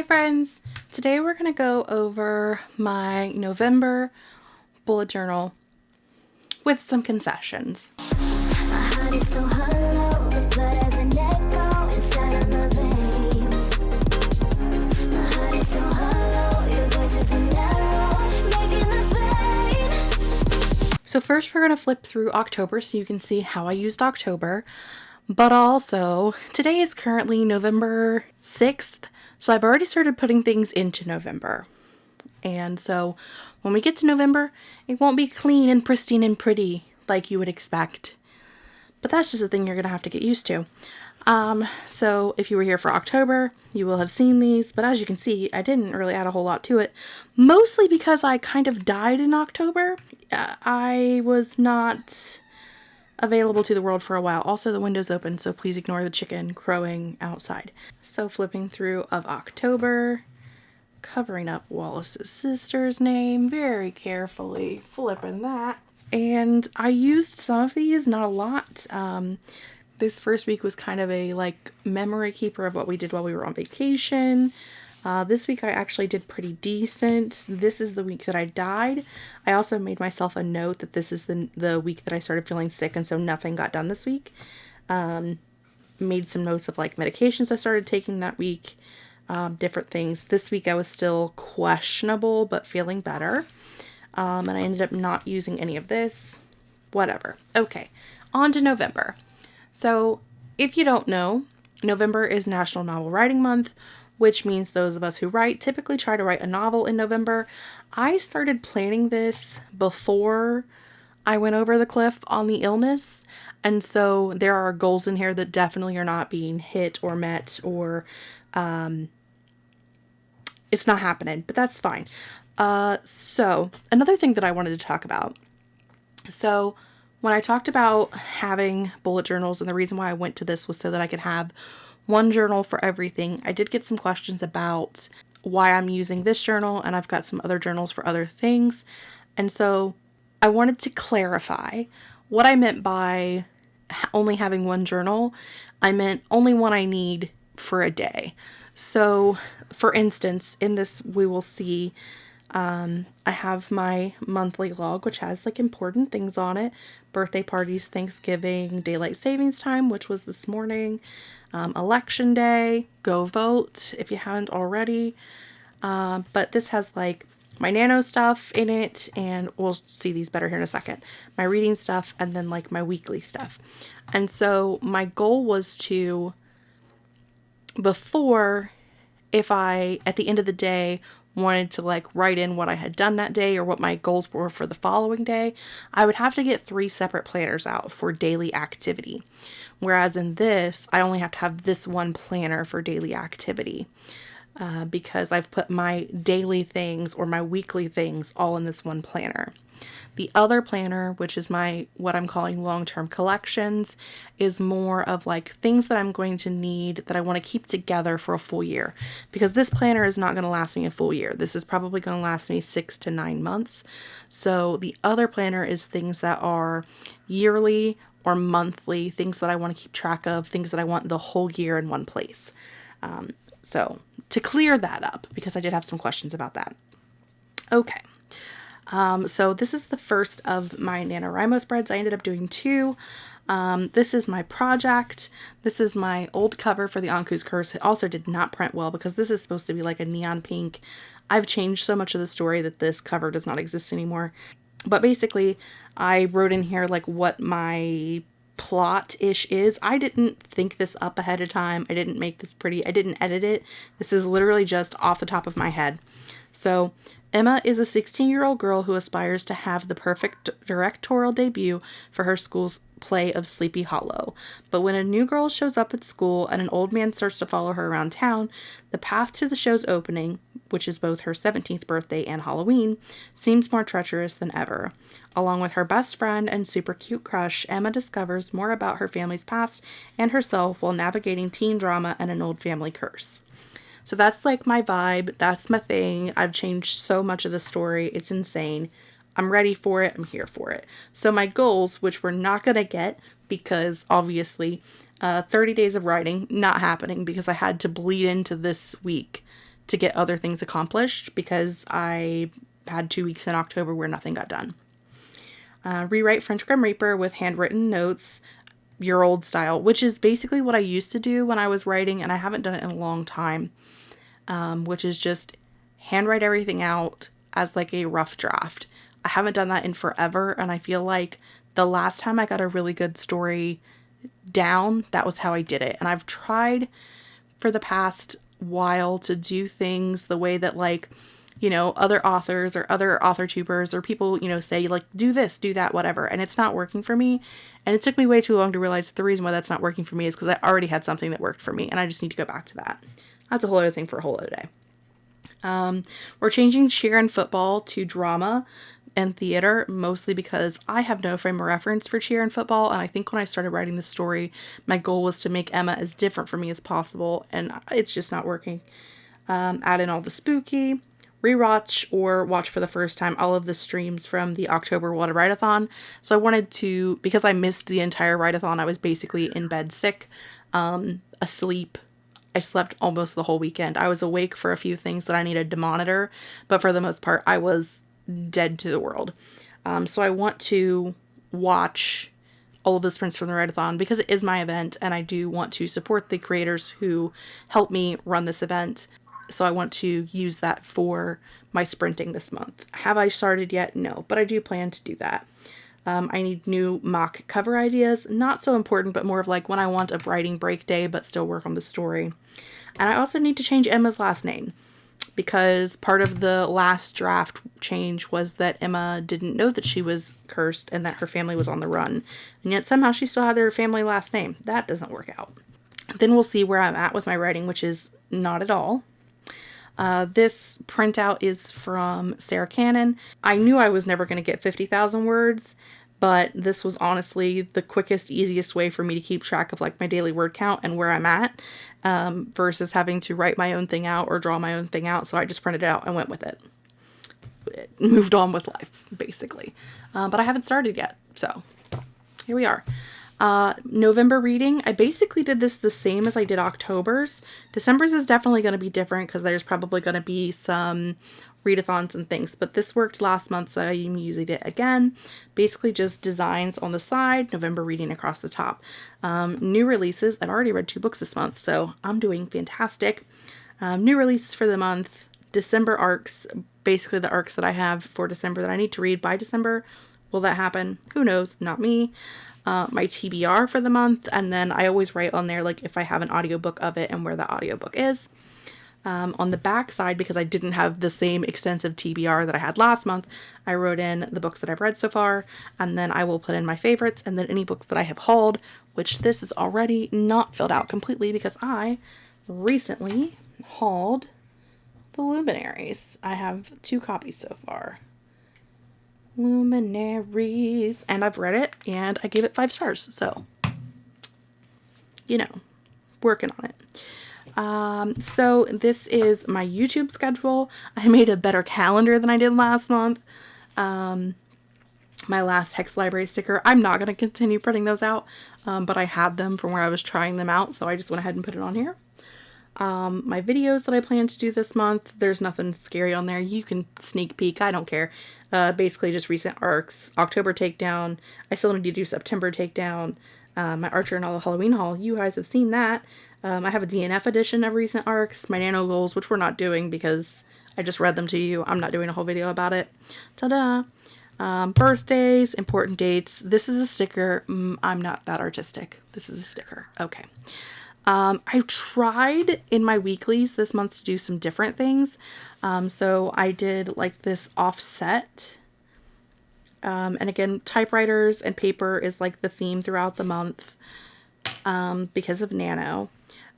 Hi friends! Today we're going to go over my November bullet journal with some concessions. So first we're going to flip through October so you can see how I used October. But also, today is currently November 6th, so I've already started putting things into November. And so when we get to November, it won't be clean and pristine and pretty like you would expect. But that's just a thing you're going to have to get used to. Um, so if you were here for October, you will have seen these, but as you can see, I didn't really add a whole lot to it, mostly because I kind of died in October. Uh, I was not available to the world for a while. Also, the window's open, so please ignore the chicken crowing outside. So flipping through of October, covering up Wallace's sister's name very carefully, flipping that. And I used some of these, not a lot. Um, this first week was kind of a like memory keeper of what we did while we were on vacation. Uh, this week I actually did pretty decent. This is the week that I died. I also made myself a note that this is the, the week that I started feeling sick and so nothing got done this week. Um, made some notes of like medications I started taking that week, um, different things. This week I was still questionable but feeling better. Um, and I ended up not using any of this. Whatever. Okay, on to November. So if you don't know, November is National Novel Writing Month which means those of us who write typically try to write a novel in November. I started planning this before I went over the cliff on the illness, and so there are goals in here that definitely are not being hit or met or um, it's not happening, but that's fine. Uh, so another thing that I wanted to talk about. So when I talked about having bullet journals and the reason why I went to this was so that I could have one journal for everything. I did get some questions about why I'm using this journal, and I've got some other journals for other things. And so I wanted to clarify what I meant by only having one journal. I meant only one I need for a day. So, for instance, in this, we will see um, I have my monthly log, which has like important things on it birthday parties, Thanksgiving, daylight savings time, which was this morning, um, election day, go vote if you haven't already. Uh, but this has like my nano stuff in it, and we'll see these better here in a second. My reading stuff, and then like my weekly stuff. And so my goal was to, before, if I, at the end of the day, wanted to like write in what I had done that day or what my goals were for the following day, I would have to get three separate planners out for daily activity. Whereas in this, I only have to have this one planner for daily activity uh, because I've put my daily things or my weekly things all in this one planner. The other planner, which is my what I'm calling long-term collections, is more of like things that I'm going to need that I want to keep together for a full year. Because this planner is not going to last me a full year. This is probably going to last me 6 to 9 months. So the other planner is things that are yearly or monthly, things that I want to keep track of, things that I want the whole year in one place. Um, so to clear that up, because I did have some questions about that. Okay. Um, so this is the first of my NaNoWriMo spreads. I ended up doing two. Um, this is my project. This is my old cover for the Ankou's Curse. It also did not print well because this is supposed to be like a neon pink. I've changed so much of the story that this cover does not exist anymore. But basically, I wrote in here like what my plot-ish is. I didn't think this up ahead of time. I didn't make this pretty. I didn't edit it. This is literally just off the top of my head. So Emma is a 16 year old girl who aspires to have the perfect directorial debut for her school's play of Sleepy Hollow. But when a new girl shows up at school and an old man starts to follow her around town, the path to the show's opening, which is both her 17th birthday and Halloween, seems more treacherous than ever. Along with her best friend and super cute crush, Emma discovers more about her family's past and herself while navigating teen drama and an old family curse. So that's like my vibe. That's my thing. I've changed so much of the story. It's insane. I'm ready for it. I'm here for it. So my goals, which we're not going to get because obviously uh, 30 days of writing, not happening because I had to bleed into this week to get other things accomplished because I had two weeks in October where nothing got done. Uh, rewrite French Grim Reaper with handwritten notes, your old style, which is basically what I used to do when I was writing, and I haven't done it in a long time, um, which is just handwrite everything out as like a rough draft. I haven't done that in forever, and I feel like the last time I got a really good story down, that was how I did it. And I've tried for the past while to do things the way that like you know other authors or other author tubers or people you know say like do this do that whatever and it's not working for me and it took me way too long to realize the reason why that's not working for me is because i already had something that worked for me and i just need to go back to that that's a whole other thing for a whole other day um, we're changing cheer and football to drama and theater mostly because I have no frame of reference for cheer and football. And I think when I started writing this story, my goal was to make Emma as different for me as possible, and it's just not working. Um, add in all the spooky, rewatch or watch for the first time all of the streams from the October Water Write-a-thon. So I wanted to, because I missed the entire write-a-thon, I was basically in bed sick, um, asleep. I slept almost the whole weekend. I was awake for a few things that I needed to monitor, but for the most part, I was dead to the world. Um, so I want to watch all of the sprints from the Write-a-thon because it is my event and I do want to support the creators who help me run this event. So I want to use that for my sprinting this month. Have I started yet? No, but I do plan to do that. Um, I need new mock cover ideas. Not so important, but more of like when I want a writing break day but still work on the story. And I also need to change Emma's last name because part of the last draft change was that Emma didn't know that she was cursed and that her family was on the run. And yet somehow she still had their family last name. That doesn't work out. Then we'll see where I'm at with my writing, which is not at all. Uh, this printout is from Sarah Cannon. I knew I was never going to get 50,000 words, but this was honestly the quickest, easiest way for me to keep track of like my daily word count and where I'm at um, versus having to write my own thing out or draw my own thing out. So I just printed it out and went with it. it moved on with life, basically. Uh, but I haven't started yet. So here we are. Uh, November reading, I basically did this the same as I did October's. December's is definitely going to be different because there's probably going to be some readathons and things, but this worked last month, so I'm using it again. Basically just designs on the side, November reading across the top. Um, new releases, I've already read two books this month, so I'm doing fantastic. Um, new releases for the month, December arcs, basically the arcs that I have for December that I need to read by December. Will that happen? Who knows? Not me. Uh, my TBR for the month, and then I always write on there like if I have an audiobook of it and where the audiobook is. Um, on the back side, because I didn't have the same extensive TBR that I had last month, I wrote in the books that I've read so far, and then I will put in my favorites, and then any books that I have hauled, which this is already not filled out completely because I recently hauled the Luminaries. I have two copies so far. Luminaries. And I've read it, and I gave it five stars, so, you know, working on it. Um, so this is my YouTube schedule. I made a better calendar than I did last month. Um, my last Hex Library sticker. I'm not going to continue printing those out, um, but I had them from where I was trying them out, so I just went ahead and put it on here. Um, my videos that I plan to do this month, there's nothing scary on there. You can sneak peek, I don't care. Uh, basically just recent arcs. October takedown. I still need to do September takedown. Uh, my Archer and all the Halloween haul. You guys have seen that. Um, I have a DNF edition of recent arcs, my nano goals, which we're not doing because I just read them to you. I'm not doing a whole video about it. Ta-da! Um, birthdays, important dates. This is a sticker. Mm, I'm not that artistic. This is a sticker. Okay. Um, I tried in my weeklies this month to do some different things. Um, so I did like this offset. Um, and again, typewriters and paper is like the theme throughout the month um, because of Nano.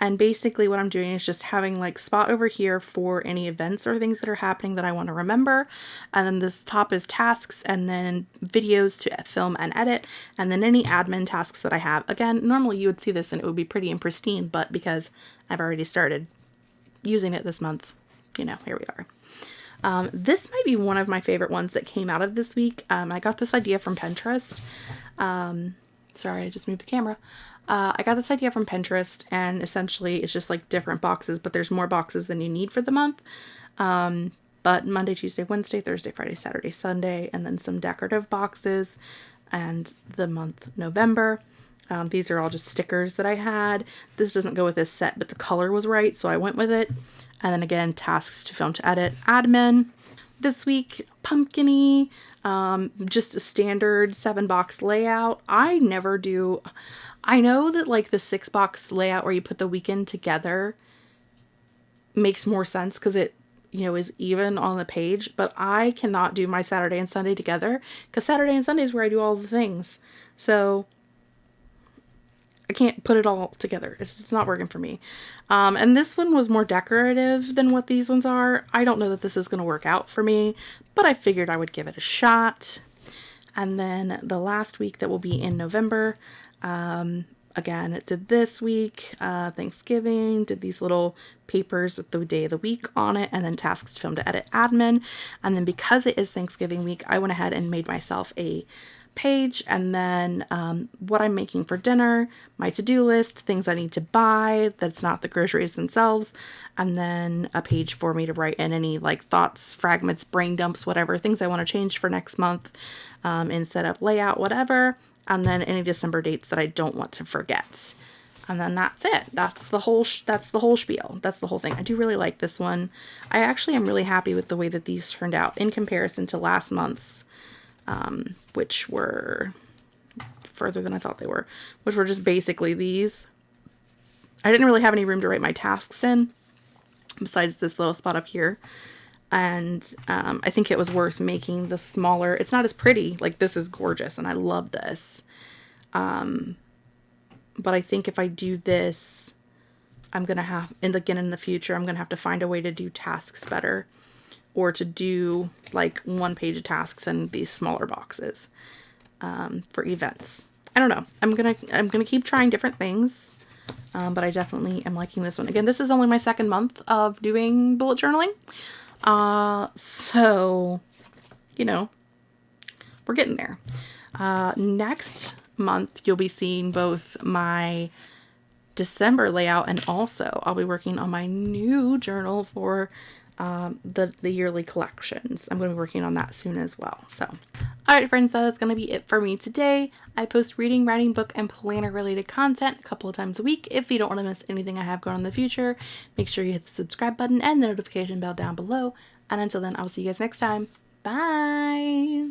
And basically what I'm doing is just having like spot over here for any events or things that are happening that I want to remember. And then this top is tasks and then videos to film and edit. And then any admin tasks that I have. Again, normally you would see this and it would be pretty and pristine, but because I've already started using it this month, you know, here we are. Um, this might be one of my favorite ones that came out of this week. Um, I got this idea from Pinterest. Um, sorry, I just moved the camera. Uh, I got this idea from Pinterest, and essentially it's just like different boxes, but there's more boxes than you need for the month. Um, but Monday, Tuesday, Wednesday, Thursday, Friday, Saturday, Sunday, and then some decorative boxes, and the month November. Um, these are all just stickers that I had. This doesn't go with this set, but the color was right, so I went with it. And then again, tasks to film to edit, admin. This week, pumpkiny, um, just a standard seven box layout. I never do. I know that like the six box layout where you put the weekend together makes more sense because it you know is even on the page but i cannot do my saturday and sunday together because saturday and sunday is where i do all the things so I can't put it all together. It's just not working for me. Um, and this one was more decorative than what these ones are. I don't know that this is going to work out for me, but I figured I would give it a shot. And then the last week that will be in November, um, again, it did this week, uh, Thanksgiving, did these little papers with the day of the week on it, and then tasks to film to edit admin. And then because it is Thanksgiving week, I went ahead and made myself a page and then um, what I'm making for dinner, my to-do list, things I need to buy that's not the groceries themselves, and then a page for me to write in any like thoughts, fragments, brain dumps, whatever, things I want to change for next month um, in setup, layout, whatever, and then any December dates that I don't want to forget. And then that's it. That's the whole that's the whole spiel. That's the whole thing. I do really like this one. I actually am really happy with the way that these turned out in comparison to last month's um, which were further than I thought they were, which were just basically these. I didn't really have any room to write my tasks in besides this little spot up here. And um, I think it was worth making the smaller. It's not as pretty. Like this is gorgeous and I love this. Um, but I think if I do this, I'm going to have, and again in the future, I'm going to have to find a way to do tasks better or to do like one page tasks in these smaller boxes um, for events. I don't know. I'm gonna I'm gonna keep trying different things, um, but I definitely am liking this one. Again, this is only my second month of doing bullet journaling, uh, so you know we're getting there. Uh, next month, you'll be seeing both my December layout and also I'll be working on my new journal for um, the, the yearly collections. I'm going to be working on that soon as well. So, all right, friends, that is going to be it for me today. I post reading, writing, book, and planner related content a couple of times a week. If you don't want to miss anything I have going in the future, make sure you hit the subscribe button and the notification bell down below. And until then, I'll see you guys next time. Bye.